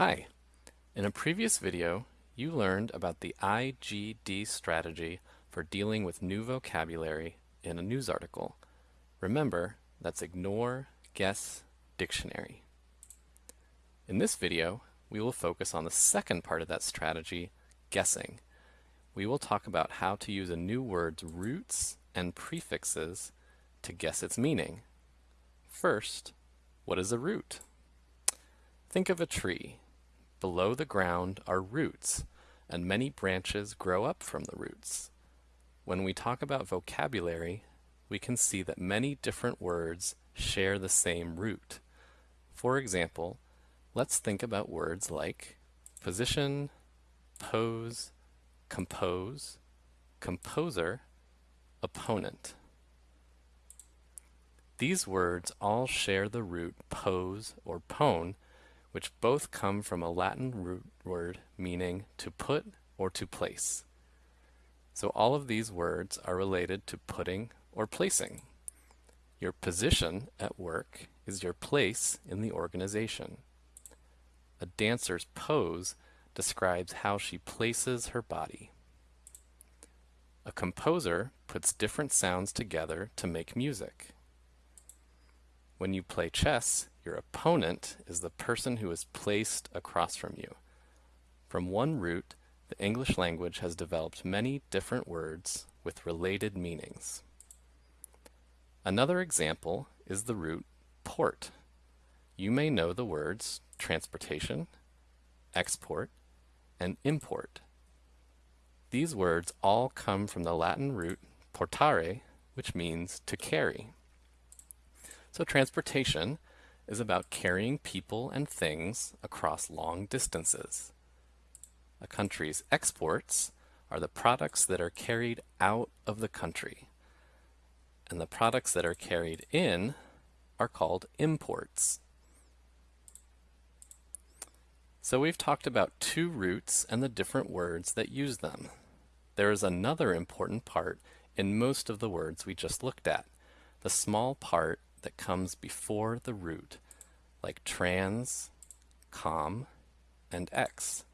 Hi. In a previous video, you learned about the IGD strategy for dealing with new vocabulary in a news article. Remember, that's ignore, guess, dictionary. In this video, we will focus on the second part of that strategy, guessing. We will talk about how to use a new word's roots and prefixes to guess its meaning. First, what is a root? Think of a tree. Below the ground are roots, and many branches grow up from the roots. When we talk about vocabulary, we can see that many different words share the same root. For example, let's think about words like position, pose, compose, composer, opponent. These words all share the root pose or pone, which both come from a Latin root word meaning to put or to place. So all of these words are related to putting or placing. Your position at work is your place in the organization. A dancer's pose describes how she places her body. A composer puts different sounds together to make music. When you play chess, your opponent is the person who is placed across from you. From one root, the English language has developed many different words with related meanings. Another example is the root port. You may know the words transportation, export, and import. These words all come from the Latin root portare, which means to carry. So transportation is about carrying people and things across long distances. A country's exports are the products that are carried out of the country. And the products that are carried in are called imports. So we've talked about two roots and the different words that use them. There is another important part in most of the words we just looked at, the small part that comes before the root, like trans, com, and ex.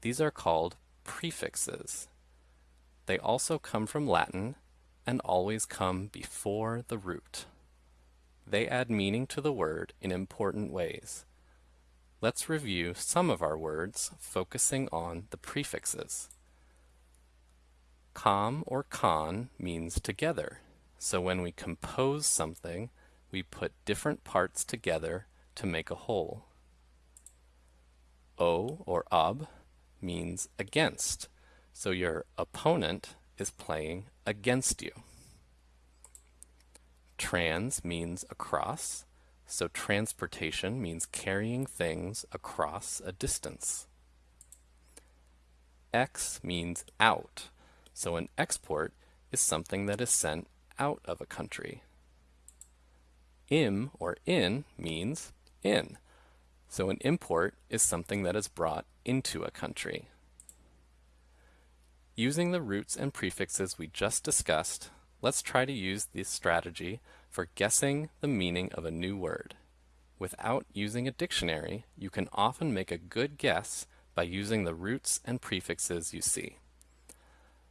These are called prefixes. They also come from Latin and always come before the root. They add meaning to the word in important ways. Let's review some of our words focusing on the prefixes. Com or con means together. So when we compose something, we put different parts together to make a whole. O or ob means against, so your opponent is playing against you. Trans means across, so transportation means carrying things across a distance. Ex means out, so an export is something that is sent out of a country. Im or in means in. So an import is something that is brought into a country. Using the roots and prefixes we just discussed, let's try to use this strategy for guessing the meaning of a new word. Without using a dictionary, you can often make a good guess by using the roots and prefixes you see.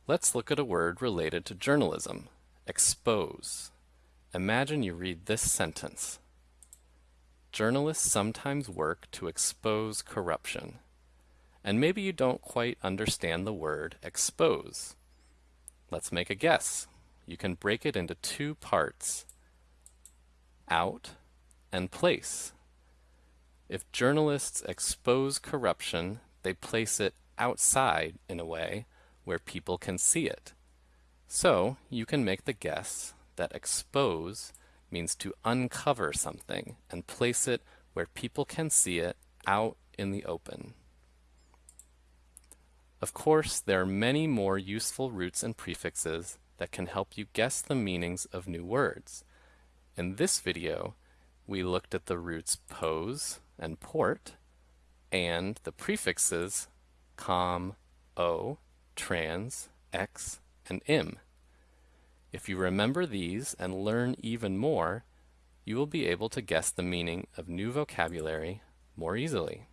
Let's look at a word related to journalism, Expose. Imagine you read this sentence. Journalists sometimes work to expose corruption. And maybe you don't quite understand the word expose. Let's make a guess. You can break it into two parts, out and place. If journalists expose corruption, they place it outside in a way where people can see it. So you can make the guess that expose means to uncover something and place it where people can see it out in the open. Of course, there are many more useful roots and prefixes that can help you guess the meanings of new words. In this video, we looked at the roots pose and port, and the prefixes com, o, trans, ex, and im. If you remember these and learn even more, you will be able to guess the meaning of new vocabulary more easily.